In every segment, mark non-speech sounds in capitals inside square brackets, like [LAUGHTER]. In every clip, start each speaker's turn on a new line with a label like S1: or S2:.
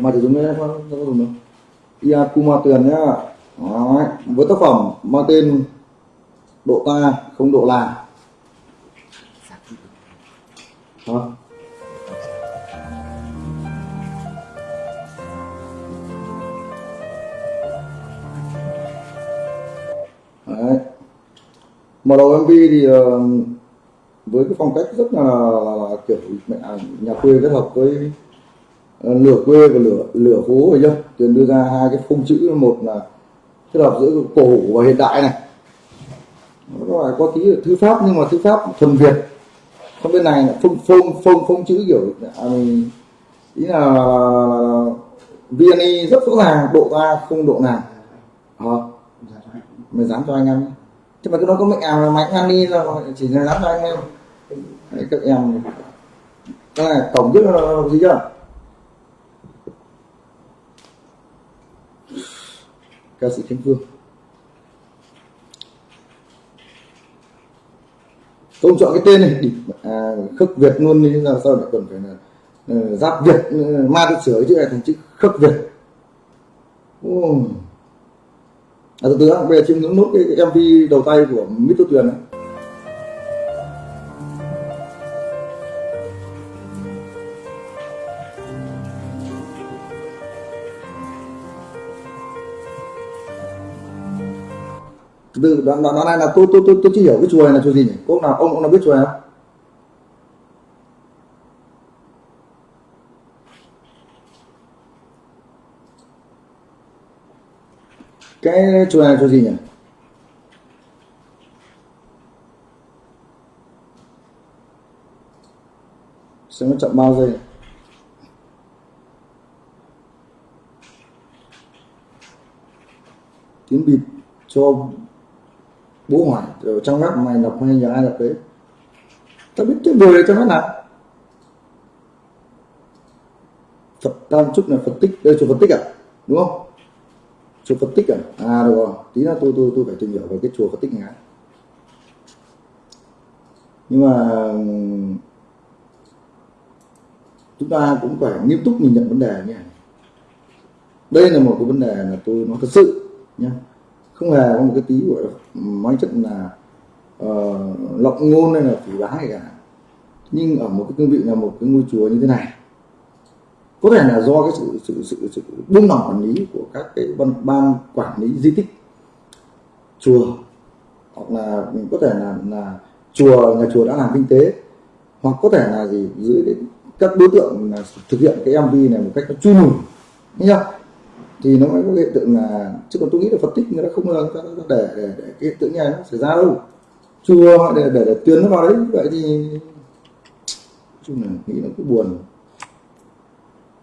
S1: mà thì chúng ta có dùng đâu Iakuma Tuyền nhá Đấy. với tác phẩm mang tên độ ta không độ là Hả? Đấy. mở đầu MV thì ờ, với cái phong cách rất là, là, là kiểu mẹ nhà quê kết hợp với Ờ, lửa quê và lửa lửa phố rồi nhá, tuyền đưa ra hai cái phông chữ. Một là kết hợp giữa cổ và hiện đại này. Nó có tí thư pháp nhưng mà thư pháp thuần việt. Còn bên này là phông phông phông phông chữ kiểu à, mình ý là, là, là, rất rõ ràng độ ra không độ nào. Hả? mày dám cho anh em chứ mà cái nói có mệnh ảo là mạnh ăn đi là chỉ là dám cho anh em. Các em. Cái này cổng trước là gì chưa? Ca sĩ Khánh Phương. Không chọn cái tên này đi à, khắc Việt luôn đi là sao lại cần phải là uh, giáp Việt uh, ma tự sửa chữ này thành chữ Khắc Việt? Oh. à, từ từ bây giờ chim ngưỡng nốt cái, cái MV đầu tay của Mít Tô Tuyền này từ đoạn, đoạn, này là tôi tôi tôi tôi chưa hiểu cái chùa này là chùa gì nhỉ? Có ông nào ông ông nào biết chùa này không? Cái chùa này là chùa gì nhỉ? Xem nó chậm bao giây tiếng bịt cho bố hỏa ở trong web mày đọc hay nhờ ai đọc đấy. Tao biết cái người này nó web nào Phật Tam Trúc là Phật tích, đây chùa Phật tích à? Đúng không? Chùa Phật tích à? À được rồi. Tí nữa tôi tôi tôi phải tìm hiểu về cái chùa Phật tích này nhưng mà chúng ta cũng phải nghiêm túc nhìn nhận vấn đề nha đây là một cái vấn đề là tôi nói thật sự nhé không hề có một cái tí gọi nói chất là ờ, uh, lộng ngôn hay là phỉ báng hay cả. Nhưng ở một cái cương vị là một cái ngôi chùa như thế này có thể là do cái sự sự sự, sự buông lỏng quản lý của các cái ban, ban quản lý di tích chùa hoặc là mình có thể là là chùa nhà chùa đã làm kinh tế hoặc có thể là gì dưới các đối tượng là thực hiện cái MV này một cách nó chui lùi nhá thì nó mới có hiện tượng là chứ còn tôi nghĩ là phân tích người ta không bao giờ để, để, để cái hiện tượng này nó xảy ra đâu. Chưa để, để, để tuyến nó vào đấy vậy thì chung là nghĩ nó cứ buồn.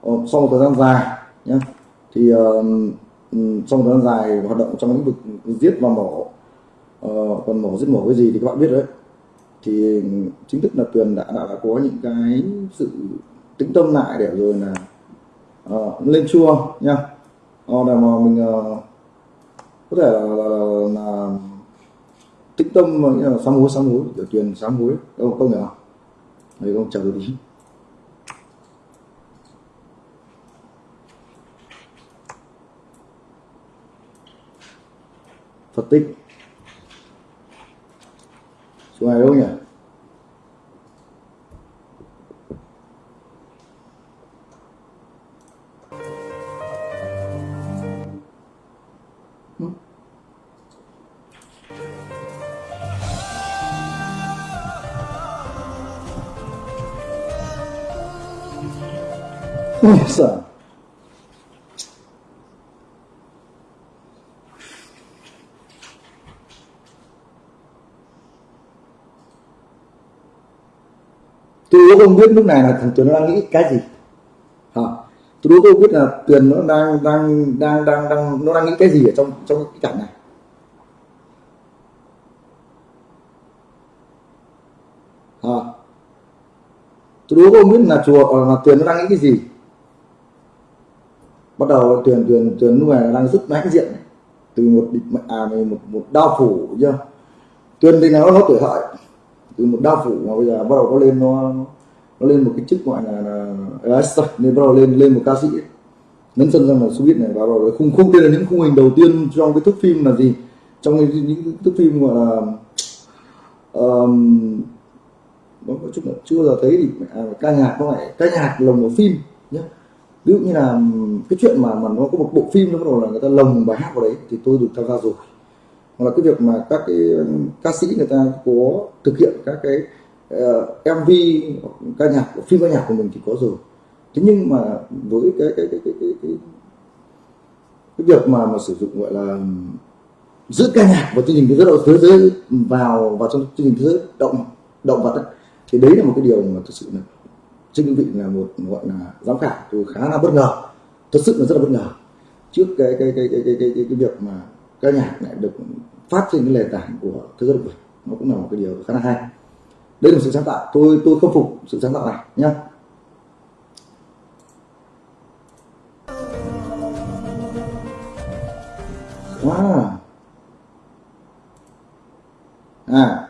S1: Ờ, sau một thời gian dài nhá thì uh, sau một thời gian dài hoạt động trong lĩnh vực giết và mổ uh, còn mổ giết mổ cái gì thì các bạn biết đấy. Thì chính thức là tuyền đã, đã, đã có những cái sự tĩnh tâm lại để rồi là uh, lên chua nha Ờ, để mà mình ờ, có thể là, là, là, là tĩnh tâm mà nghĩa là sám hối sám hối tiểu truyền sám hối đâu không? Nhỉ đấy không chờ tí Phật tích. Chỗ này đâu nhỉ? Ôi giời. tôi đố không biết lúc này là thằng Tuyền nó đang nghĩ cái gì. Hả? Tôi đố không biết là Tuyền nó đang đang đang đang đang, nó đang nghĩ cái gì ở trong trong cái cảnh này. Hả? Tôi đố không biết là chùa là Tuyền nó đang nghĩ cái gì bắt đầu tuyển tuyển tuyển lúc này đang rất mãnh diện. Từ một địch à một một đao phủ chưa? Tuyển thì nó nó tuổi hợi từ một đao phủ mà bây giờ bắt đầu có lên nó nó lên một cái chức gọi là, là, là nên bắt đầu lên lên một ca sĩ. Ấy. sân sang là showbiz này và rồi khung khung đây là những khung hình đầu tiên trong cái thước phim là gì? Trong những, những thước phim gọi là um, nó có chút là chưa bao giờ thấy thì à, ca nhạc nó phải ca nhạc lồng vào phim nhé ví dụ như là cái chuyện mà mà nó có một bộ phim nó bắt đầu là người ta lồng bài hát vào đấy thì tôi được tham gia rồi. Hoặc là cái việc mà các cái ca sĩ người ta có thực hiện các cái ờ, uh, MV ca nhạc phim ca nhạc của mình thì có rồi. Thế nhưng mà với cái cái cái cái cái, cái, cái việc mà mà sử dụng gọi là giữa ca nhạc và chương trình thế giới thế giới vào vào trong chương trình thế giới động động vật ấy, thì đấy là một cái điều mà thực sự là trên cương vị là một gọi là giám khảo tôi khá là bất ngờ thật sự là rất là bất ngờ. Trước cái cái cái cái cái cái, cái, cái việc mà ca nhạc lại được phát trên cái nền tảng của thế giới động vật nó cũng là một cái điều khá là hay. Đây là một sự sáng tạo tôi tôi khâm phục sự sáng tạo này nhé wow à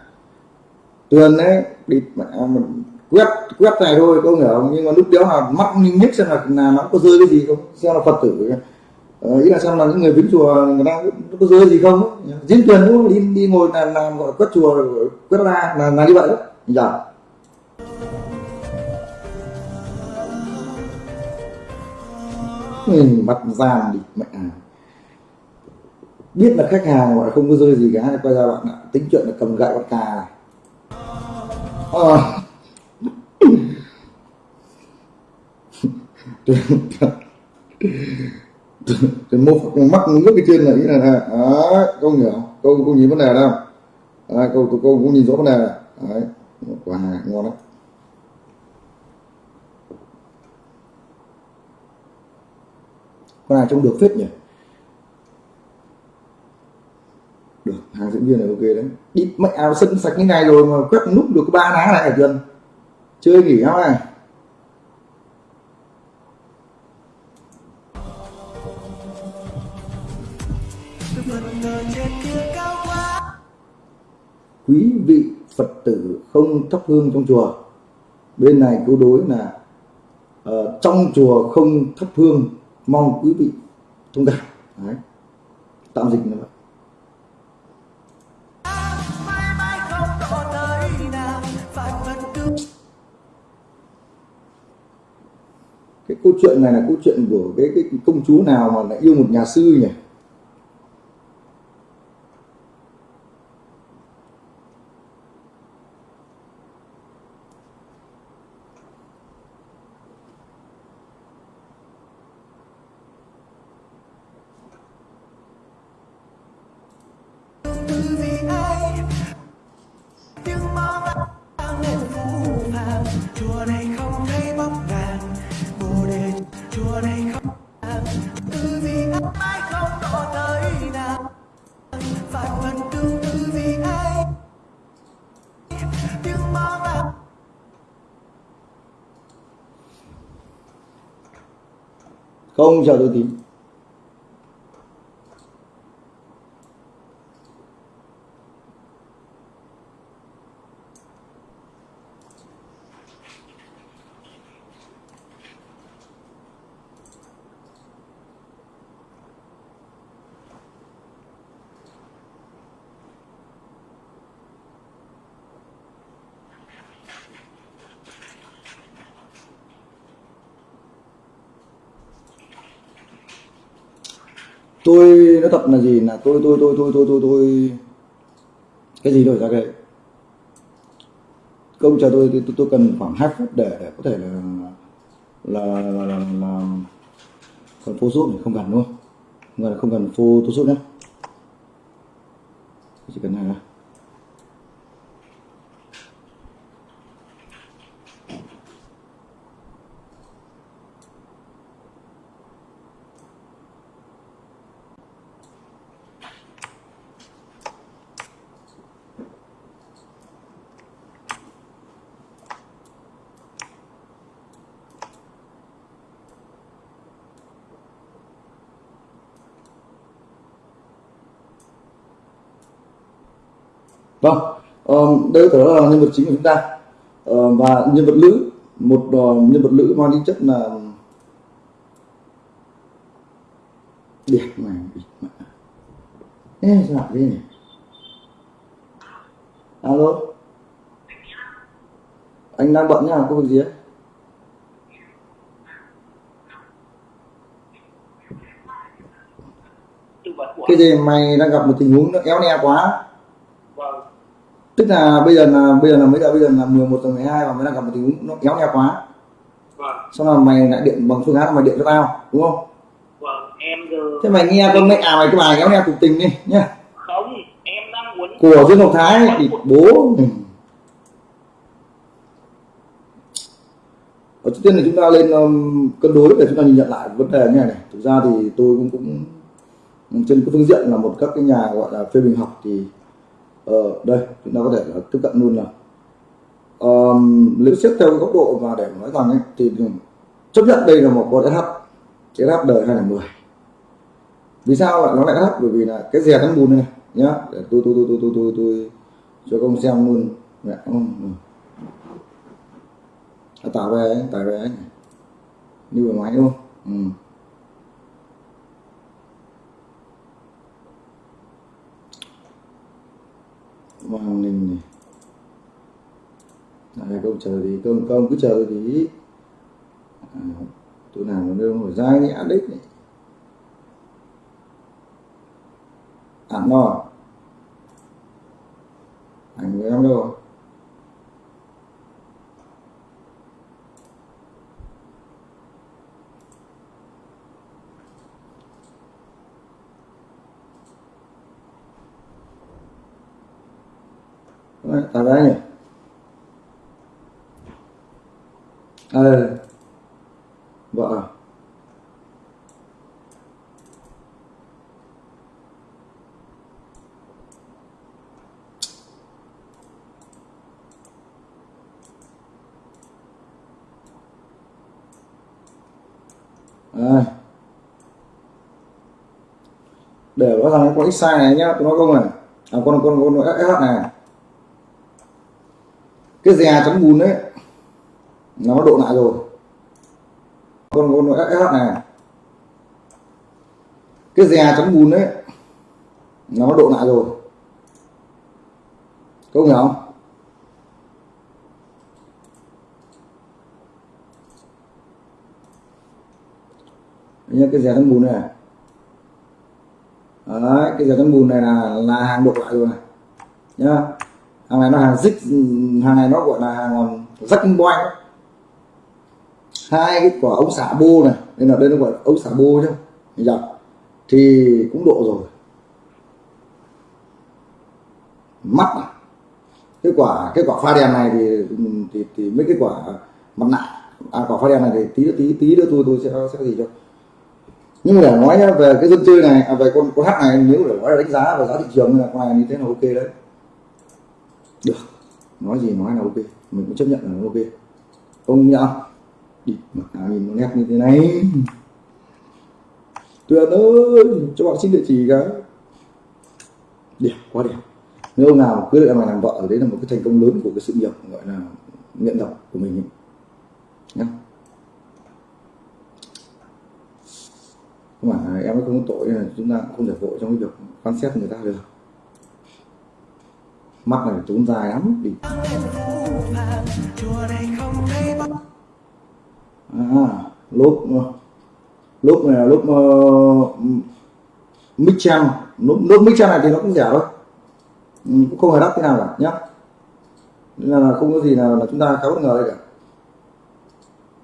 S1: tường đấy đi mà mình quét quét này thôi có hiểu không? Nhưng mà lúc đéo là mắt nhưng nhất xem là, là nó có rơi cái gì không? Xem là phật tử. Ờ, ý là xem là những người viếng chùa người ta có rơi gì không? Diễn tuyển cũng đi đi ngồi là làm gọi quét chùa quét ra là là như vậy đó. Dạ. Mình mặt giàn đi mẹ. À biết là khách hàng gọi không có rơi gì cả quay ra bạn ạ. Tính chuyện là cầm gậy con cà này. À. tôi mô mắt nước cái trên này ý là này đó câu hiểu câu câu nhìn vấn đề đâu à, câu câu cũng nhìn rõ vấn đề đấy quả ngon đấy con này trông được phết nhỉ? Được hàng diễn viên là ok đấy. Đi mẹ áo sân sạch như này rồi mà quét nút được ba ná này hả chân chơi nghỉ không này. Quý vị phật tử không thắp hương trong chùa. Bên này câu đối là uh, trong chùa không thắp hương mong quý vị thông cảm. Đấy. tạm dịch như vậy. Cái câu chuyện này là câu chuyện của cái, cái công chúa nào mà lại yêu một nhà sư nhỉ? Không chờ tôi tí tôi nói thật là gì là tôi tôi tôi tôi tôi tôi tôi cái gì đổi ra cái công chờ tôi, tôi tôi cần khoảng 2 phút để để có thể là là là, là, là còn photoshop thì không cần luôn không? Không cần phô photoshop nhé chỉ cần này thôi. Vâng um, đây có là nhân vật chính của chúng ta. Uh, và nhân vật nữ một uh, nhân vật nữ mang tính chất là đẹp này Ê, sao lại thế nhỉ? Alo? Anh đang bận nhá có việc gì ấy? Cái gì mày đang gặp một tình huống nó éo ne quá tức là bây giờ là bây giờ là mấy giờ bây giờ là 11 giờ 12 và mới đang gặp một tình huống nó éo ne quá.
S2: Vâng.
S1: Xong là mày lại điện bằng phương án mày điện cho tao đúng không?
S2: Vâng em giờ
S1: thế mày nghe con mẹ à mày cái bài éo ne cuộc tình đi nhá.
S2: Không em đang muốn
S1: của Dương Ngọc Thái thì bố ở trước tiên là chúng ta lên um, cân đối để chúng ta nhìn nhận lại vấn đề như này này. Thực ra thì tôi cũng cũng trên cái phương diện là một các cái nhà gọi là phê bình học thì ờ, đây chúng ta có thể là tiếp cận luôn là um, nếu xét theo cái góc độ và để nói rằng ấy, thì chấp nhận đây là một con SH cái SH đời 2010 vì sao lại nó lại SH bởi vì là cái rè cắn bùn này nhá để tôi tôi tôi tôi tôi tôi, tôi cho công xem luôn. Mẹ, ừ. À, tải về tải về. Như vừa máy đúng không? Ừ. Hoàng Ninh này. Đấy, câu chờ thì công công cứ chờ thì à, tôi làm nó đâu phải dai nhẽ đích này. Ảnh no ảnh của em đâu? Đấy, tao đấy nhỉ ờ vợ à? Để có thằng có x sai này nhá tôi nói không này à con con con SH này à? Cái dè à, chấm bùn đấy, nó độ lại rồi. Con con SH này. Cái dè à, chấm bùn đấy, nó độ lại rồi. Có hiểu không? Nhớ cái dè à, chấm bùn này. Đấy, cái dè chấm bùn này là là hàng độ lại rồi này. Nhá hàng này nó hàng dích hàng này nó gọi là hàng rắc boy hai cái quả ống xả bô này nên là đây nó gọi là ống xả bô chứ. Dạ. thì cũng độ rồi. Mắt này cái quả cái quả pha đèn này thì thì, thì mấy cái quả mặt nạ à, quả pha đèn này thì tí tí tí nữa tôi tôi sẽ sẽ gì cho. Nhưng mà để nói nhá, về cái dân chơi này à, về con con hát này nếu để nói là đánh giá về giá thị trường là con này như thế là ok đấy được. Nói gì nói là ok. Mình cũng chấp nhận là ok. Ông nhá. Đi à, nhìn nó nét như thế này. Tuyệt ơi cho bạn xin địa chỉ cái. Đẹp quá đẹp. Nếu ông nào quyết định mà làm vợ đấy là một cái thành công lớn của cái sự nghiệp gọi là nghiện độc của mình nhá. Không phải em không có tội là chúng ta cũng không thể vội trong cái việc quan xét người ta được mắt này trốn dài lắm đi à, lốp lốp này là lốp uh, lúc, lốp, mic Michan này thì nó cũng rẻ thôi. Ừ, cũng không hề đắt thế nào cả nhá. Nên là không có gì nào là chúng ta khá bất ngờ đây cả.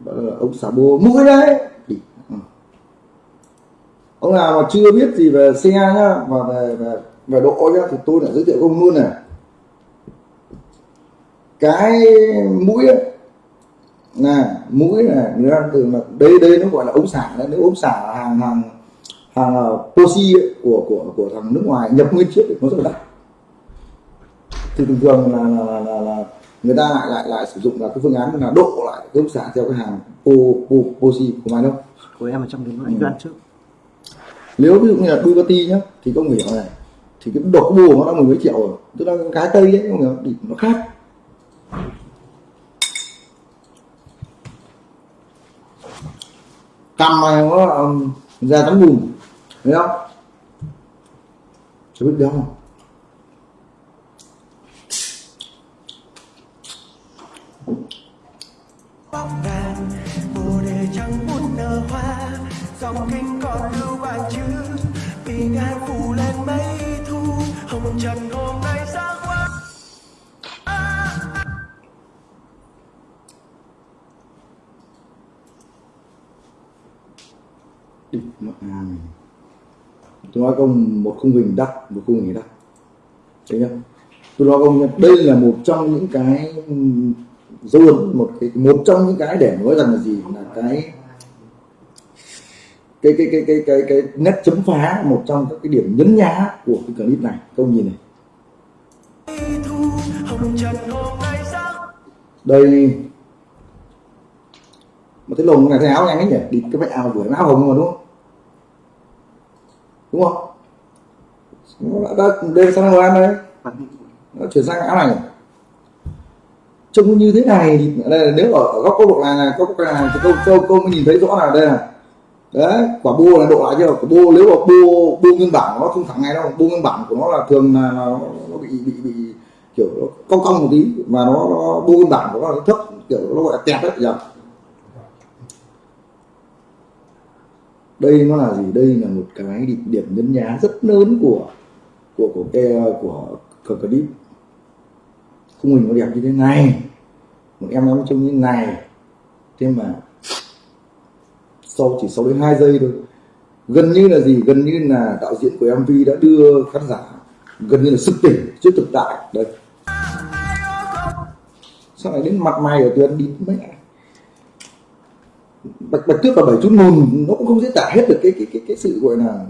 S1: Đó là ông xả bô mũi đấy. Ừ. ông nào mà chưa biết gì về xe nhá và về về về độ nhá thì tôi lại giới thiệu ông luôn này cái mũi ấy, là mũi này người ta thường là đây đây nó gọi là ống xả đấy nếu ống xả là hàng hàng hàng Posi của của của thằng nước ngoài nhập nguyên chiếc nó rất là đắt. Thì thường thường là là, là, là người ta lại lại lại sử dụng là cái phương án là độ lại cái ống xả theo cái hàng po, po, Posi của mày đâu.
S3: Của em ở trong cái anh đoán trước.
S1: Nếu ví dụ như là Bugatti nhá thì công hiểu này thì cái độc bù nó đã mười mấy triệu rồi. Tức là cái tây ấy không hiểu thì nó khác cầm mày nó ra tấm bùn thấy không? Chưa biết đâu không?
S4: Bóng ngàn mùa để chẳng muốn nở hoa, dòng kinh còn lưu vàng chữ. Vì phủ lên mấy thu, hồng trần hôm nay
S1: tôi nói công một khung hình đắt một khung hình đắt thấy chưa tôi nói công đây là một trong những cái dấu ấn một cái một trong những cái để nói rằng là gì? Là cái cái cái cái cái cái, cái nét chấm phá một trong các cái điểm nhấn nhá của cái clip này. Công nhìn này. Đây. Mà cái lồng này thấy áo nhanh ấy nhỉ? Đi cái mẹ áo vừa áo hồng mà đúng không? Đúng không? Nó đã đây sang màu ăn đấy, nó chuyển sang áo này này. trông như thế này thì đây, là nếu ở, ở góc câu độ này này góc câu này thì câu câu câu mới nhìn thấy rõ là đây này. Đấy quả bô là độ lại chưa? Quả bô nếu mà bô bô nguyên bản nó không thẳng ngay đâu bô nguyên bản của nó là thường là, nó, nó bị bị bị kiểu nó cong cong một tí mà nó, nó bô nguyên bản của nó là thấp kiểu nó gọi là tẹt đấy nhỉ? Đây nó là gì? Đây là một cái điểm, điểm nhấn nhá rất lớn của của của cái của của clip. Khung hình nó đẹp như thế này. Một em nó trông như thế này. Thế mà sau chỉ sau đến hai giây thôi. Gần như là gì? Gần như là đạo diễn của mv đã đưa khán giả gần như là sức tỉnh trước thực tại. Đây sao lại đến mặt mày ở tuyến đi mẹ bạch bạch tuyết và bảy chút mồn nó cũng không diễn tả hết được cái cái cái cái sự gọi là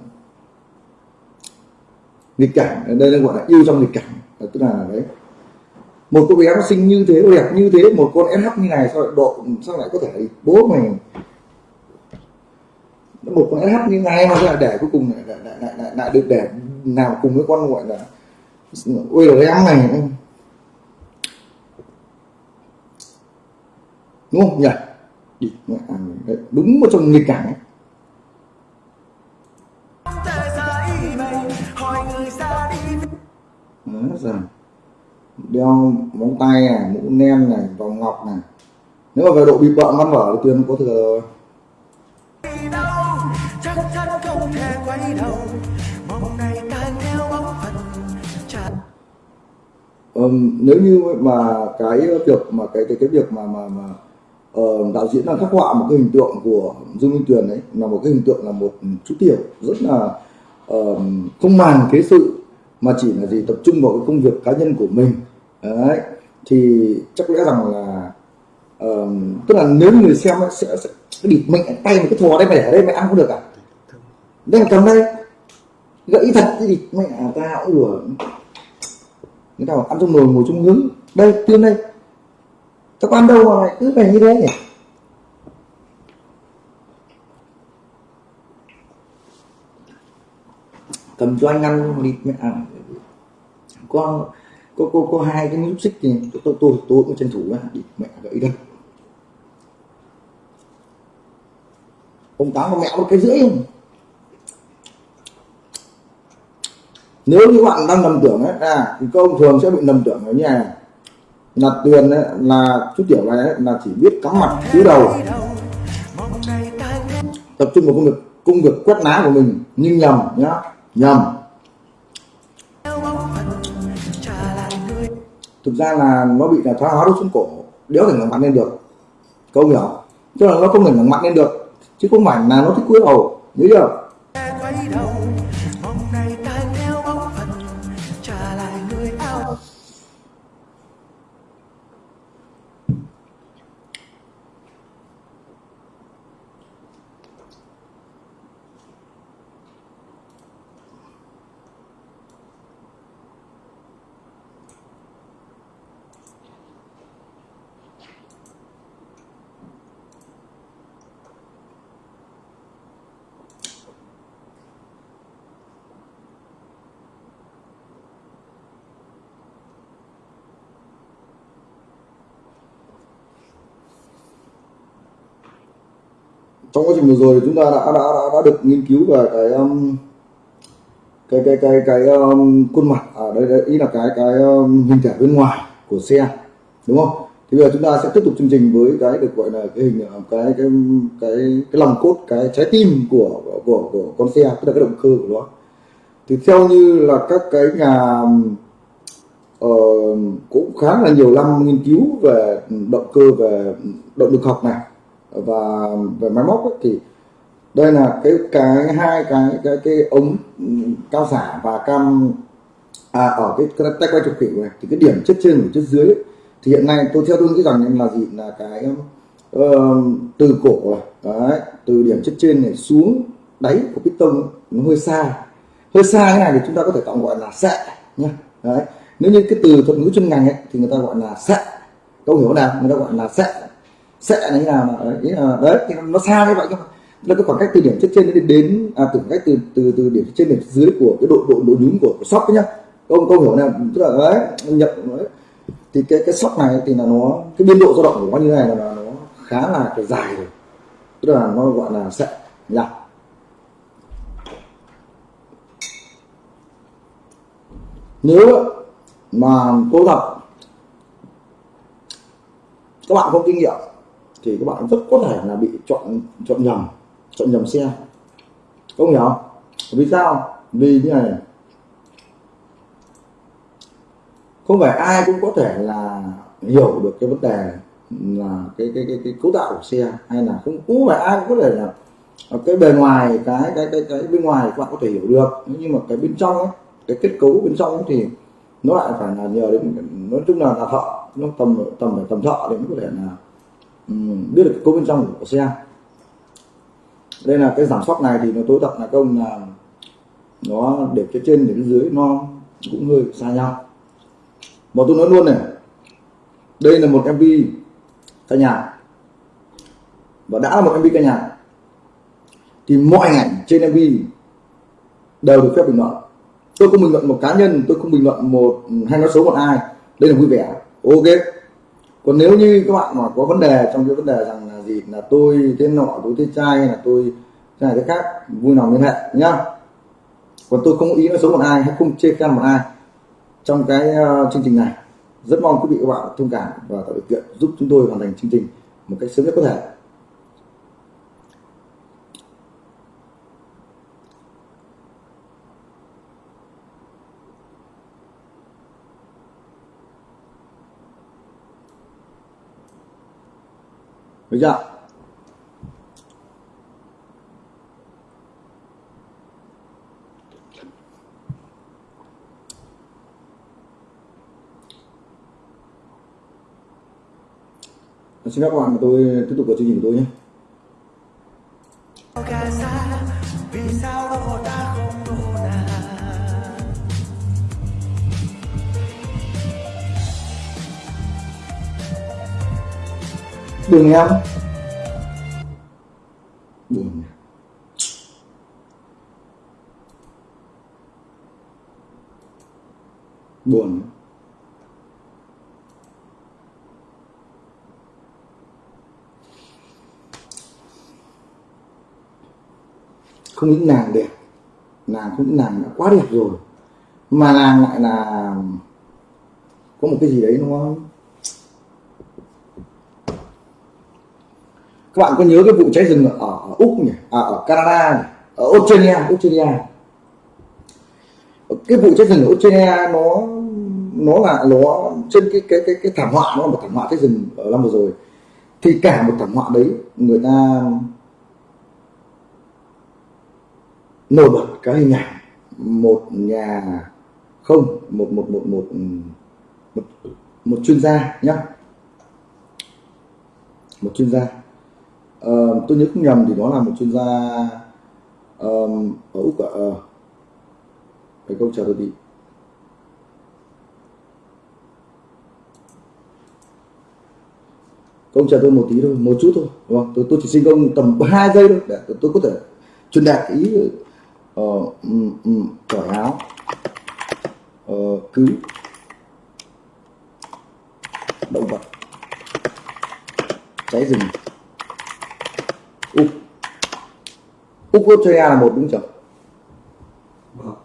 S1: nghịch cảnh. Đây là gọi là yêu trong nghịch cảnh. Tức là đấy. Một cô bé nó sinh như thế đẹp như thế một con sh như này sao lại độ sao lại có thể bố mình một con sh như này mà là lại để cuối cùng lại lại lại, lại, lại, lại được để nào cùng với con gọi là ôi rồi em này? Đúng không? Nhỉ? Đi mẹ ăn đấy, đúng một trong nghịch cảnh ấy. Đó, rồi. đeo móng tay này mũ nem này vòng ngọc này nếu mà về độ bị bợ văn vở thì tuyên có thừa rồi ừ nếu như mà cái việc mà cái cái cái việc mà mà mà ờ, đạo diễn đang khắc họa một cái hình tượng của Dương Minh Tuyền ấy là một cái hình tượng là một chú tiểu rất là uh, không màng thế sự mà chỉ là gì tập trung vào cái công việc cá nhân của mình. Đấy thì chắc lẽ rằng là uh, tức là nếu người xem ấy, sẽ, sẽ địt mẹ tay một cái thò đây mày để ở đây mày ăn không được à? Đây là cầm đây. Gãy thật thì địt mẹ ta ủa người ta bảo ăn trong nồi ngồi trong hướng đây tiên đây các con đâu mà lại cứ phải như thế nhỉ? Cầm cho anh ăn đi mẹ. À, có có có có hai cái nút xích thì tôi tôi tôi, tôi cũng tranh thủ à, ra đi mẹ gãy đây. Ông tám và mẹ một cái rưỡi không? Nếu như bạn đang lầm tưởng ấy à thì các ông thường sẽ bị lầm tưởng ở nhà. này là tuyền ấy, là chú tiểu này ấy, là chỉ biết cắm mặt cúi đầu. Tập trung vào công việc công việc quét lá của mình nhưng nhầm nhá nhầm. Thực ra là nó bị là thoái hóa đốt xuống cổ đéo thể ngẩng mặt lên được. Câu hiểu? Tức là nó không thể ngẩng mặt lên được chứ không phải là nó thích cúi đầu nhớ chưa? Trong quá trình vừa rồi chúng ta đã đã đã, đã được nghiên cứu về cái um, cái cái cái cái um, khuôn mặt. À, Ở đây, đây ý là cái cái um, hình thể bên ngoài của xe đúng không? Thì bây giờ chúng ta sẽ tiếp tục chương trình với cái được gọi là cái hình à, cái cái cái cái lòng cốt cái trái tim của của của con xe tức là cái động cơ của nó. Thì theo như là các cái nhà uh, cũng khá là nhiều năm nghiên cứu về động cơ về động lực học này và về máy móc ấy, thì đây là cái cái hai cái cái cái ống cao xả và cam à, ở cái, cái tay quay trục khỉu này. Thì cái điểm chất trên của chất dưới ấy, thì hiện nay tôi theo tôi nghĩ rằng là gì? Là cái uh, từ cổ này, đấy, từ điểm chất trên này xuống đáy của piston nó hơi xa. Hơi xa cái này thì chúng ta có thể tạm gọi là xạ nhá. Đấy. Nếu như cái từ thuật ngữ chuyên ngành ấy thì người ta gọi là xạ câu hiểu nào? Người ta gọi là xạ sẽ là như nào mà đấy, là đấy thì nó xa như vậy nhưng mà là cái khoảng cách từ điểm chất trên đến đến à, từ cách từ từ từ điểm trên đến dưới của cái độ độ độ nhún của, của sóc nhá. Câu câu hiểu nào? Tức là đấy nhập đấy. Thì cái cái sóc này thì là nó cái biên độ dao động của nó như này là, là nó khá là cái dài rồi. Tức là nó gọi là xạ nhá nếu mà cô gặp các bạn không kinh nghiệm thì các bạn rất có thể là bị chọn chọn nhầm chọn nhầm xe. Không hiểu không? vì sao? Vì như này không phải ai cũng có thể là hiểu được cái vấn đề là cái cái cái, cái cấu tạo của xe hay là không cũng phải ai cũng có thể là cái bề ngoài cái cái cái cái bên ngoài các bạn có thể hiểu được. Nhưng mà cái bên trong ấy, cái kết cấu bên trong ấy thì nó lại phải là nhờ đến nói chung là là thợ nó tầm tầm phải tầm thợ để mới có thể là Ừ, biết được cấu bên trong của xe. Đây là cái giảm sóc này thì nó tối tập là công là nó để cái trên, để cái dưới, nó cũng hơi xa nhau. Mà tôi nói luôn này, đây là một mv ca nhạc. Và đã là một mv ca nhạc, thì mọi ảnh trên mv đều được phép bình luận. Tôi không bình luận một cá nhân, tôi không bình luận một, hay nói xấu một ai. Đây là vui vẻ. Ok còn nếu như các bạn mà có vấn đề trong cái vấn đề rằng là gì là tôi thế nọ tôi thế trai hay là tôi thế này thế khác vui lòng liên hệ nhá. Còn tôi không có ý nói xấu một ai hay không chê khen một ai trong cái uh, chương trình này. Rất mong quý vị các bạn thông cảm và tạo điều kiện giúp chúng tôi hoàn thành chương trình một cách sớm nhất có thể. Được chưa? Vâng, xin các bạn tôi tiếp tục vào chương trình của tôi nhé. Buồn em. Buồn buồn. Không những nàng đẹp. Nàng cũng nàng đã quá đẹp rồi. Mà nàng lại là có một cái gì đấy, đúng không? Các bạn có nhớ cái vụ cháy rừng ở, ở úc nhỉ? À, ở canada nhỉ? ở australia australia. Cái vụ cháy rừng ở australia nó nó là nó trên cái cái cái cái thảm họa nó là một thảm họa cháy rừng ở năm vừa rồi. Thì cả một thảm họa đấy người ta nổi bật cái hình ảnh. Một nhà không một một một một một, một chuyên gia nhá. Một chuyên gia. Ờ, tôi nhớ không nhầm thì đó là một chuyên gia um, ở úc ạ. À, cái câu trả lời đi công chờ tôi một tí thôi một chút thôi đúng không? tôi tôi chỉ xin công tầm hai giây thôi để tôi có thể truyền đạt ý ờ, um, um, cởi áo ờ, cứu động vật. Cháy rừng úc. Úc australia là một đúng không
S3: vâng.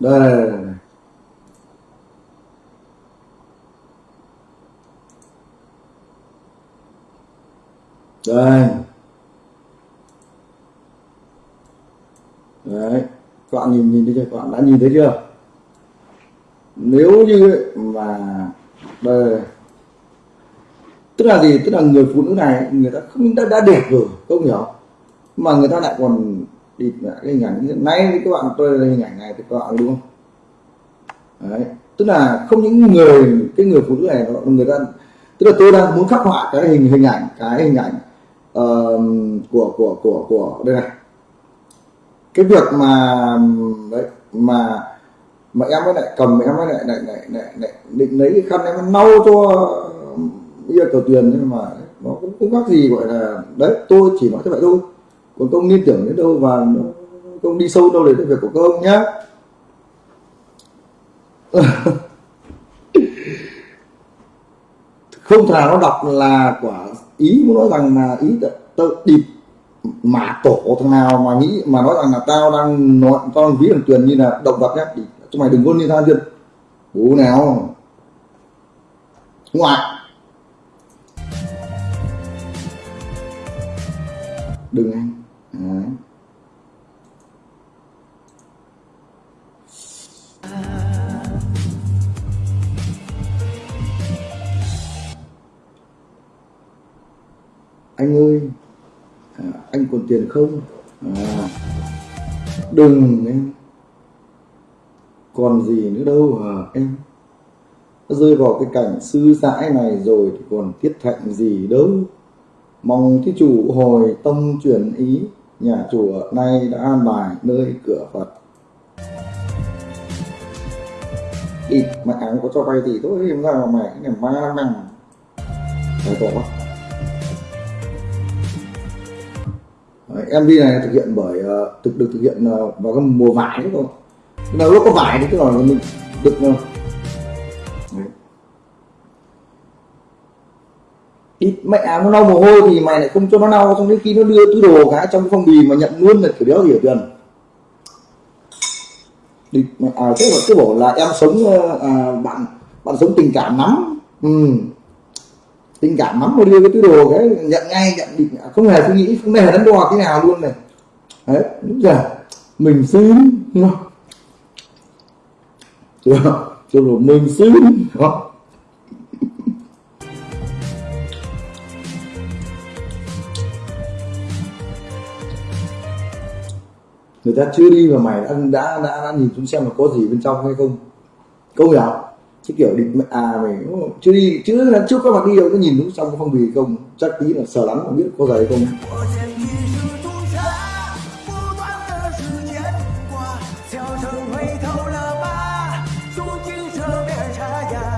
S1: Đây, đây, đây, đây. đây. Đấy các bạn nhìn nhìn thấy chưa? Các bạn đã nhìn thấy chưa? Nếu như mà đây là gì? Tức là người phụ nữ này người ta không đã, đã đẹp rồi không hiểu. Mà người ta lại còn địt lại cái hình ảnh hiện nay thì các bạn tôi hình ảnh này thì các bạn đúng không? Đấy. Tức là không những người cái người phụ nữ này người ta tức là tôi đang muốn khắc họa cái hình hình ảnh cái hình ảnh uh, của của của của đây này. Cái việc mà đấy mà mà em mới lại cầm em mới lại lại lại lại, lại định lấy cái khăn em lau cho bây giờ cầu tuyền nhưng mà nó cũng không khác gì gọi là đấy tôi chỉ nói thế vậy thôi. Còn công liên tưởng đến đâu và công đi sâu đâu để cái việc của công nhá. [LAUGHS] Không thể nào nó đọc là quả ý muốn nói rằng là ý tự, điệp mà tổ thằng nào mà nghĩ mà nói rằng là tao đang nói tao đang ví thằng tuyền như là động vật nhá. Chúng mày đừng có liên tha dân bố nào? Ngoại. Đừng ăn. À. anh ơi à, anh còn tiền không? À, đừng em. Còn gì nữa đâu à, em? Rơi vào cái cảnh sư dãi này rồi thì còn tiết thạnh gì đâu mong thí chủ hồi tông chuyển ý nhà chùa nay đã an bài nơi cửa phật. Đi mà áng có cho vay thì thôi em ra mà mày cái này ma lắm năng phải tổ quá. Đấy, MV này thực hiện bởi ờ, thực được thực hiện ờ, vào cái mùa vải đấy thôi. Nào lúc có vải thì cái là mình được ờ, đi mẹ à, nó lau mồ hôi thì mày lại không cho nó lau xong đến khi nó đưa túi đồ cả trong cái phong bì mà nhận luôn là kiểu đéo hiểu tiền đi mẹ à thế mà cứ bảo là em sống ờ, à, bạn bạn sống tình cảm lắm. Ừ. tình cảm lắm mà đưa cái túi đồ cái nhận ngay nhận định. À, không hề suy nghĩ không hề đắn đo cái nào luôn này. Đấy đúng rồi mình xin đúng không? Chưa rồi mình xin đó người ta chưa đi mà mày đã đã đã, đã nhìn xuống xem là có gì bên trong hay không. Câu hiểu chứ kiểu định à mày chưa đi chứ là trước các bạn đi đâu có nhìn xuống trong cái phong bì không? Chắc tí là sờ lắm mà biết có giày không.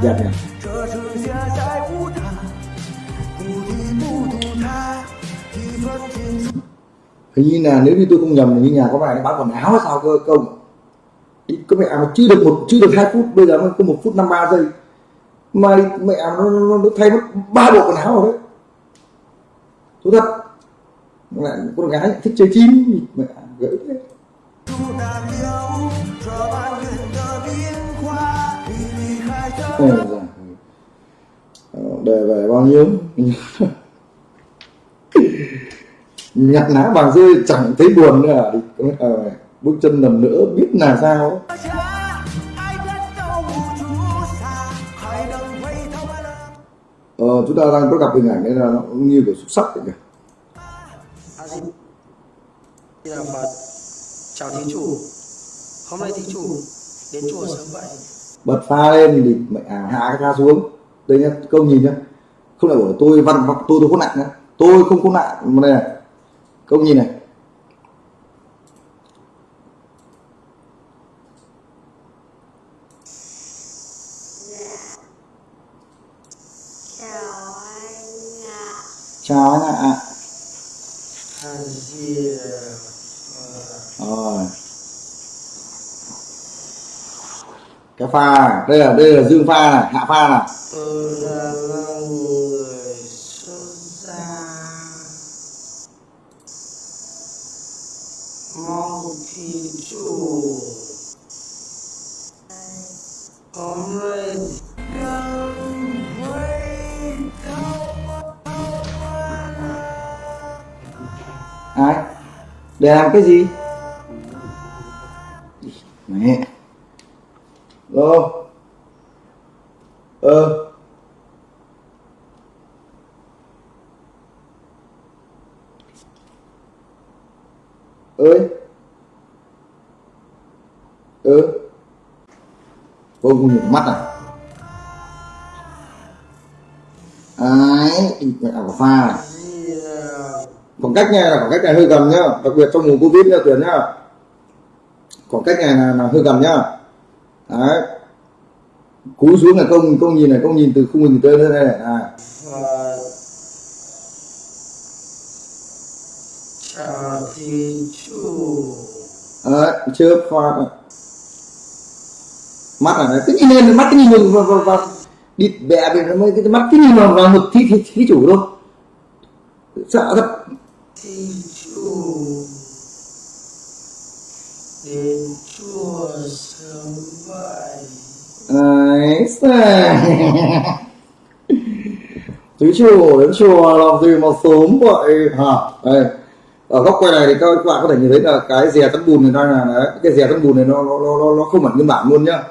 S4: 我见
S1: hình như là nếu như tôi không nhầm như nhà có bài nó bán quần áo hay sao cơ công có mẹ áo chưa được một chưa được hai phút bây giờ mới có một phút 53 giây. Mà mẹ áo nó, nó, nó thay mất ba bộ quần áo rồi đấy. Thú thật. Lại con gái thích chơi chim mẹ gửi thế Ôi, ờ, đề về bao nhiêu? [LAUGHS] nhặt ná vàng rơi chẳng thấy buồn nữa à, ờ, bước chân lần nữa biết là sao. Ờ, chúng ta đang có gặp hình ảnh đấy là nó cũng như kiểu xúc sắc vậy kìa.
S3: Vâng, vâng. Chào Thí Chủ. Hôm nay Thí Chủ đến chùa sớm vậy?
S1: Bật pha lên thì mẹ à, hạ cái pha xuống. Đây nhá, công nhìn nhá. Không phải bảo tôi văn vọng tôi tôi có nặng nhá. Tôi không có nặng mà này này câu nhìn này.
S5: Chào anh ạ.
S1: Chào anh ạ rồi. Cái pha này đây là đây là dương pha này, hạ pha này
S3: tôi là người xuất gia mong thí chủ hôm
S1: ai. Để làm cái gì? Mẹ. Lô. Ờ. Ơi. Ừ cô không nhìn mắt à? Ai mẹ ảo pha này. Khoảng cách này là khoảng cách này hơi gần nhá. Đặc biệt trong mùa covid nhá tuyển nhá. Khoảng cách này là, là hơi gần nhá. Đấy. Cúi xuống là công công nhìn này công nhìn từ khung hình tới đây này. À
S3: thí chủ
S1: đấy chưa pha mắt này này, cứ nhìn lên mắt cứ nhìn vào vào, vào, vào. Đi bẹ về nó mới cái mắt cứ nhìn vào vào ngực thi thi, thí chủ thôi. Sợ thật.
S3: Thí [LAUGHS] chủ đến chùa sớm vậy
S1: Đấy, thí chủ đến chùa làm gì mà sớm vậy? Hả? Đây, ở góc quay này thì các bạn có thể nhìn thấy là cái dè tấm bùn này đang là đấy, cái dè tấm bùn này nó nó nó nó không hẳn nguyên bản luôn nhá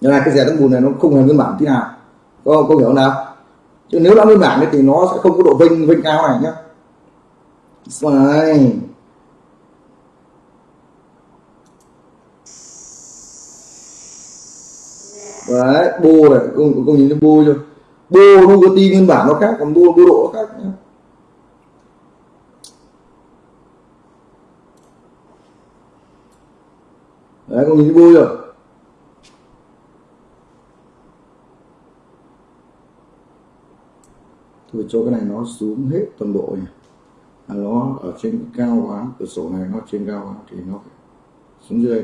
S1: nên là cái dè tăng bùn này, nó không hề nguyên bản tí nào. Có có hiểu không nào? Chứ nếu đã nguyên bản thì nó sẽ không có độ vinh vinh cao này nhá. Đây. đấy, bô này công công nhìn thấy bô chưa bô nó có ti nguyên bản nó khác, còn bô bô độ nó khác nhá đấy công nhìn thấy bô chưa tôi cho cái này nó xuống hết toàn bộ nhỉ? Nó ở trên cao quá, cửa sổ này nó trên cao quá, thì nó xuống dưới.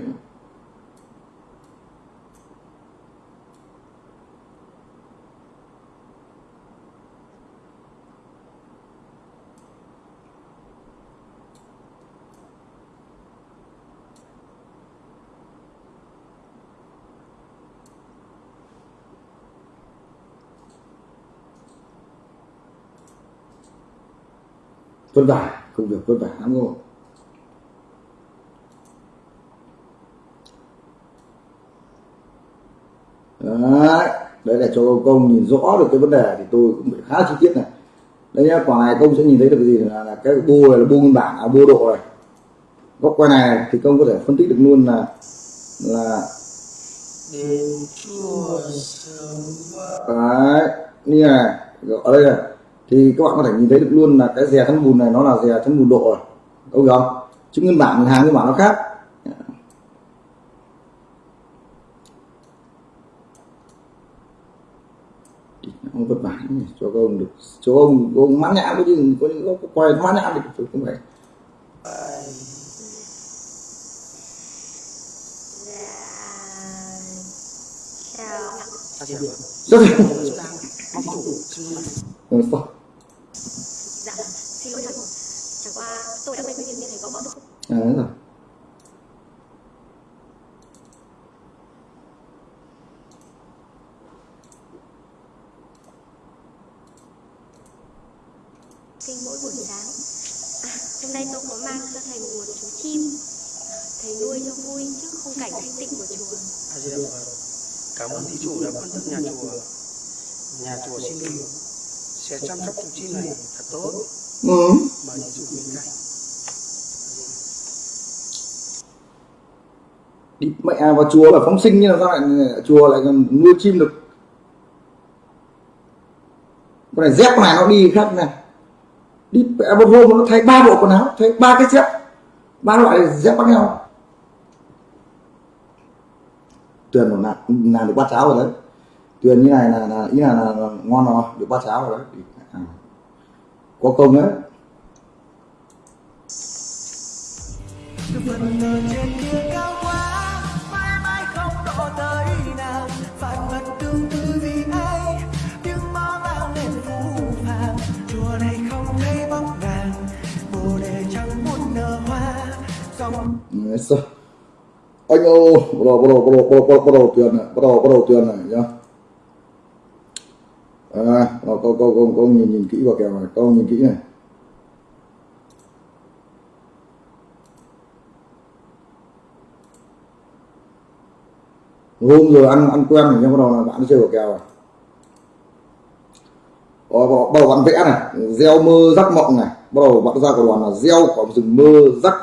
S1: Vất vả công việc vất vả lắm rồi đấy đấy là cho công nhìn rõ được cái vấn đề thì tôi cũng phải khá chi tiết này. Đây nhá quả này công sẽ nhìn thấy được cái gì là, là cái bô này là bô nguyên bản à bô độ này góc quay này thì công có thể phân tích được luôn là là đấy như này ở đây này thì các bạn có thể nhìn thấy được luôn là cái dè thân bùn này nó là dè thân bùn độ này ok không? Chứ nguyên bản hàng nguyên bản nó khác. Không vất vả cho các ông được cho ông ông mãn nhãn có chứ có những có quay mãn nhãn được không phải.
S5: Chào.
S3: Ta chưa được
S1: rất
S3: mong chủ
S1: ừ, sao?
S5: Dạ Xin lỗi thầy Chẳng qua tôi đã quên cái việc thầy có bỏ được
S1: à, đấy rồi
S5: Kinh mỗi buổi sáng. À hôm nay tôi có mang cho thầy một chú chim. Thầy nuôi cho vui chứ không cảnh thanh tịnh của chùa.
S3: Phật cảm ơn thí chủ đã quan tâm nhà chùa nhà chùa xin hứa sẽ chăm sóc chú chim này thật tốt.
S1: Ừ.
S3: mời chủ bên cạnh
S1: đi mẹ vào chùa là phóng sinh nhưng mà sao lại chùa lại còn nuôi chim được? Con này dép này nó đi khác này. Đi mẹ một hôm nó thay ba bộ quần áo thay ba cái dép. Ba loại dép khác nhau. Tuyền làm, làm được bát cháo rồi đấy tuyền như này là, là ý là, là, là ngon rồi được ba cháo rồi đấy. À. có công đấy.
S4: Phần
S1: anh ơi bắt đầu bắt đầu bắt đầu bắt đầu bắt đầu tiền này bắt đầu bắt đầu tiền này nhá à, con con con con nhìn nhìn kỹ vào kèo này con nhìn kỹ này. Hôm rồi ăn ăn quen rồi nhưng bắt đầu là bạn chơi vào kèo rồi. Ờ, bắt bắt đầu bạn vẽ này gieo mơ rắc mộng này. Bắt đầu bạn ra của đoàn là gieo quả rừng mơ rắc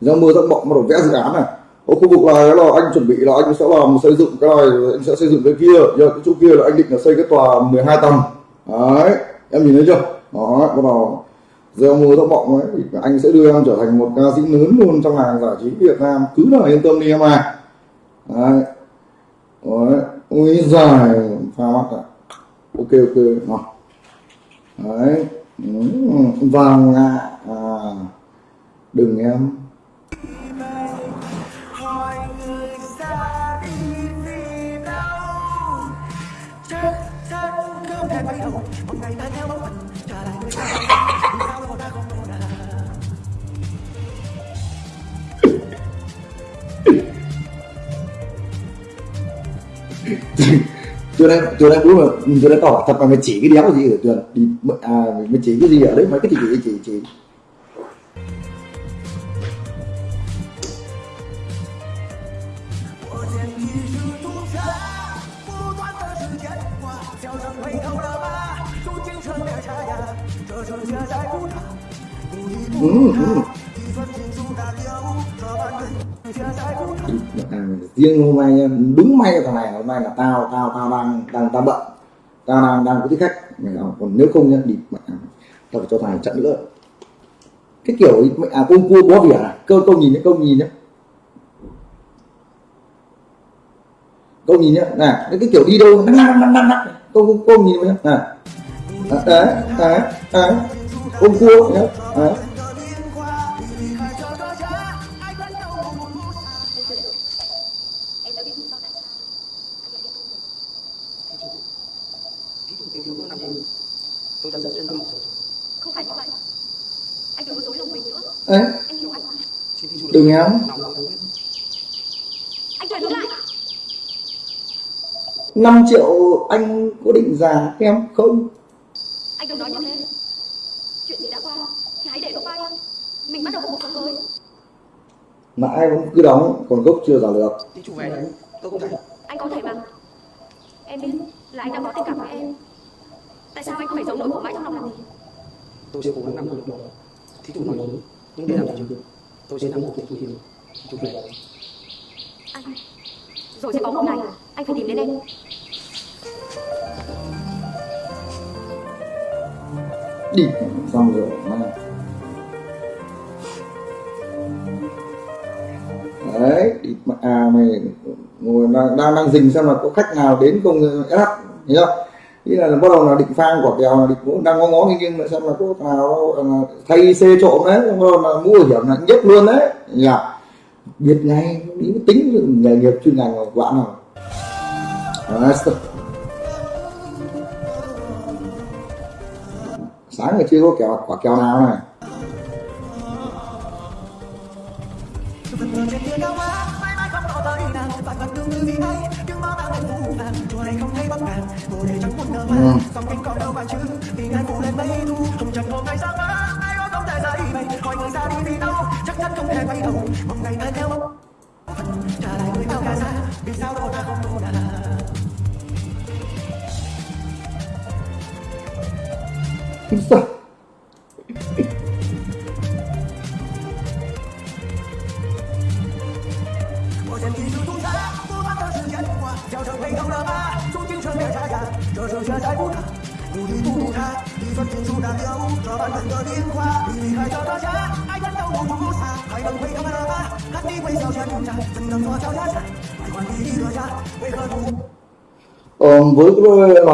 S1: gieo mơ rắc mộng bắt đầu vẽ dự án này ở khu vực này là anh chuẩn bị là anh sẽ làm xây dựng cái này anh sẽ xây dựng cái kia. Giờ cái chỗ kia là anh định là xây cái tòa 12 tầng. Đấy em nhìn thấy chưa? Đó bắt đầu gieo mưa rắc vọng ấy thì anh sẽ đưa em trở thành một ca sĩ lớn luôn trong làng giải trí Việt Nam. Cứ là yên tâm đi em à đấy. Đấy ui dài pha mắt ạ. Ok ok nào. Đấy ừ, vàng ạ. À, đừng em
S4: mọi người ra đi vì đâu chắc chắn không thể quay đầu một ngày ta theo bóng. Hình trả lại người ta. Vì sao đâu ta không đâu là
S1: chưa đây chưa đây bố mà chưa đây tỏ thật mà mày chỉ cái đéo gì ở tuyền đi à mày chỉ cái gì ở đấy, mấy cái chỉ chỉ chỉ riêng hôm nay đúng may cái thằng này, hôm nay là tao tao tao đang đang, tao bận. Tao đang đang có thích khách. Còn nếu không nhá, đi tao phải cho thằng này chặn nữa. Cái kiểu mẹ à công cua bó vỉa này cơ công nhìn nhá câu nhìn nhá. Câu nhìn nhá này cái kiểu đi đâu nắc nắc nắc nắc nắc công nhìn nhá này đấy đấy công cua nhá, đấy.
S3: Tìm hiểu có năm phút tôi đã rất duyên tâm
S5: Không phải như vậy. Anh đừng có dối lòng mình nữa.
S1: đấy
S5: Anh hiểu anh
S1: Đừng
S3: biết
S5: Anh chuyển hướng lại.
S1: 5 triệu anh có định giả em không
S5: Anh đừng nói như thế. Chuyện gì đã qua thì hãy để nó qua đi. Mình bắt đầu cuộc sống mới.
S1: mãi vẫn cứ đóng còn gốc chưa giả được
S3: thí chủ về đấy tôi không thể
S5: Anh có thể mà. Em biết là anh đã có tình cảm với em. Tại sao anh phải giấu nỗi khổ mãi trong lòng làm gì?
S3: tôi sẽ cố gắng nắm được nó thí chủ nói đúng nhưng để làm gì được tôi sẽ nắm được thí chủ chủ về đấy
S5: Anh. Rồi sẽ có một ngày anh phải tìm đến em.
S1: đi xong rồi mà đấy đi mà à mày ngồi đang đang đang dình xem là có khách nào đến không SH hiểu chưa ý là bắt đầu là định phang quả kèo là định cũng đang ngó ngó nghiêng mà lại xem là có nào ờ, thay xe trộm đấy bắt đầu là mua hiểm là nhất luôn đấy. Nhỉ biết ngay ý tính nghề nghiệp chuyên ngành của bạn nào. Sáng ngày chưa có kẹo quả kẹo nào này.
S4: Không có tới nàng Vạn vẫn tương tư vì hay, nhưng bao bao ngày phù vàng Chùa này không thấy bóng nàng, bồ để chẳng muốn nở hoa Dòng kinh còn đâu bạn chứ, vì ngàn phủ lên mây thu Hồng trần hôm nay sáng quá, ai có không thể dậy mây Hỏi người ra đi vì đâu, chắc chắn không thể quay đầu Mong ngày ta theo bóng Phần trả lại người bao cả xa, vì sao đâu ta không đủ là
S1: Sao?
S4: 我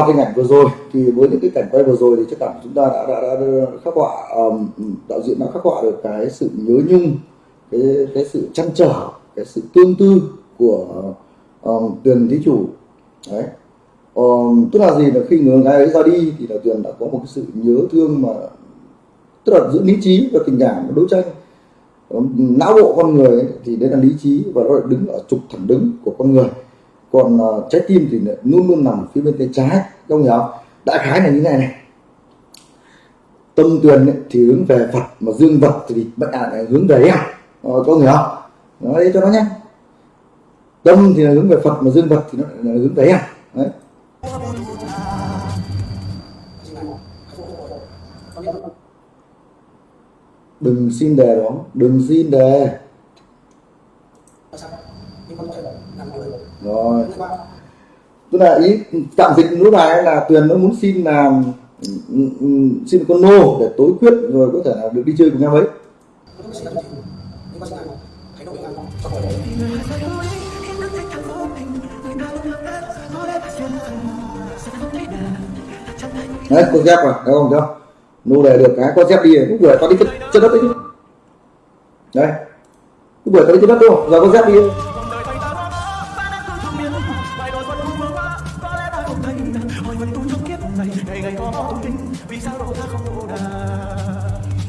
S1: cái hình ảnh vừa rồi thì với những cái cảnh quay vừa rồi thì chắc cảm chúng ta đã, đã, đã, đã khắc họa um, đạo diễn đã khắc họa được cái sự nhớ nhung cái cái sự chăn trở cái sự tương tư của um, tuyền thí chủ. Đấy. Um, tức là gì là khi người gái ấy ra đi thì là tuyền đã có một cái sự nhớ thương mà tức là giữ lý trí và tình cảm và đấu tranh. Um, não bộ con người ấy, thì đấy là lý trí và nó lại đứng ở trục thẳng đứng của con người. Còn uh, trái tim thì luôn luôn nằm phía bên tay trái ông hiểu không đại khái là như này này. Tâm tuyền thì hướng về phật mà dương vật thì bệnh à, hướng về em. Ờ, có hiểu không? Nói đấy cho nó nhanh tâm thì là hướng về phật mà dương vật thì nó là hướng về em. Đấy. Đừng xin đề đó. Đừng xin đề. Rồi tức là ý tạm dịch lúc này là tuyền nó muốn xin làm ừ, ừ, xin con nô để tối quyết rồi có thể là được đi chơi cùng nhau ấy. Đấy con dép rồi thấy không? Chưa nô đề được cái con dép đi cũng vừa tao đi chân, chân đất đấy chứ. Đấy. Cũng vừa tao đi chân đất đúng không? Giờ con dép đi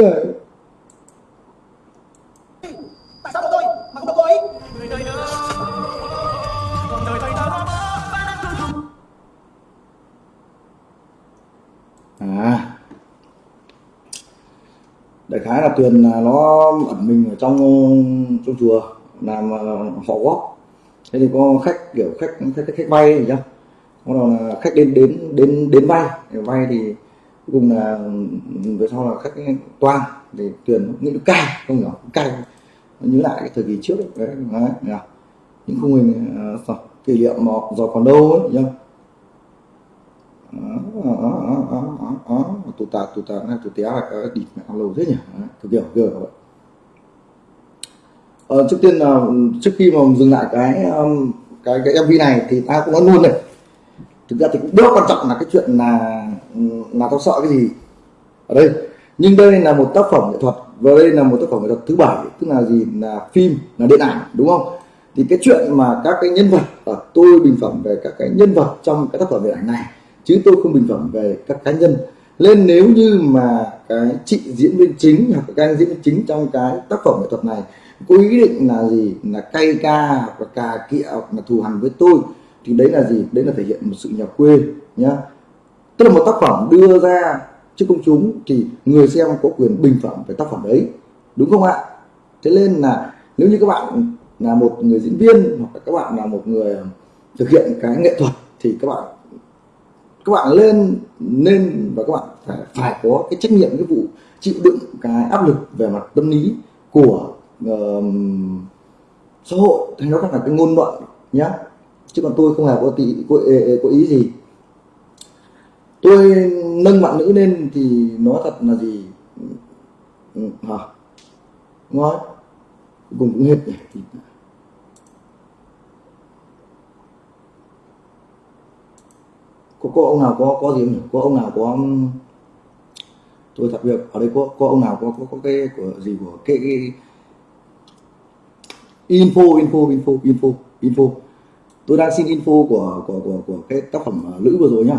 S1: giời
S4: Tại sao tôi? Mà không có cô ấy.
S1: À. Đại khái là tuyền là nó ẩn mình ở trong trong chùa làm họ góp. Thế thì có khách kiểu khách khách khách, vay gì chưa bắt đầu là khách đến đến đến đến vay để vay thì cuối cùng là về sau là các cái toan để tuyển nghĩ nó cay không hiểu cay nhớ lại cái thời kỳ trước đấy, đấy, đấy, đấy. những khung hình uh, kỷ niệm mà giờ còn đâu ấy nhá tụt tạt tụt tạt tụt té là cái địt mẹ lâu thế nhỉ. Thực kiểu kiểu kiểu vậy. Ờ, trước tiên là trước khi mà dừng lại cái cái cái mv này thì ta cũng nói luôn này. Thực ra thì cũng rất quan trọng là cái chuyện là là tao sợ cái gì? Ở đây. Nhưng đây là một tác phẩm nghệ thuật và đây là một tác phẩm nghệ thuật thứ bảy, tức là gì? Là phim, là điện ảnh, đúng không? Thì cái chuyện mà các cái nhân vật ở tôi bình phẩm về các cái nhân vật trong cái tác phẩm điện ảnh này, chứ tôi không bình phẩm về các cá nhân. Nên nếu như mà cái chị diễn viên chính hoặc các anh diễn viên chính trong cái tác phẩm nghệ thuật này có ý định là gì? Là cay ca hoặc là cà kịa hoặc là thù hằn với tôi, thì đấy là gì? Đấy là thể hiện một sự nhà quê, nhá tức là một tác phẩm đưa ra trước công chúng thì người xem có quyền bình phẩm về tác phẩm đấy đúng không ạ? Thế nên là nếu như các bạn là một người diễn viên hoặc là các bạn là một người thực hiện cái nghệ thuật thì các bạn các bạn lên nên và các bạn phải phải có cái trách nhiệm cái vụ chịu đựng cái áp lực về mặt tâm lý của uh, xã hội. Hay nó là cái ngôn luận nhá. Chứ còn tôi không hề có tí có, có ý gì tôi nâng bạn nữ lên thì nó thật là gì? Ừ, hả? Nói cùng cũng hết nhỉ Thì- có có ông nào có có gì không nhỉ? Có ông nào có um, tôi thật việc ở đây có có ông nào có có, có cái của gì của cái, cái info info info info info. Tôi đang xin info của của của của cái tác phẩm à, nữ lữ vừa rồi nhá.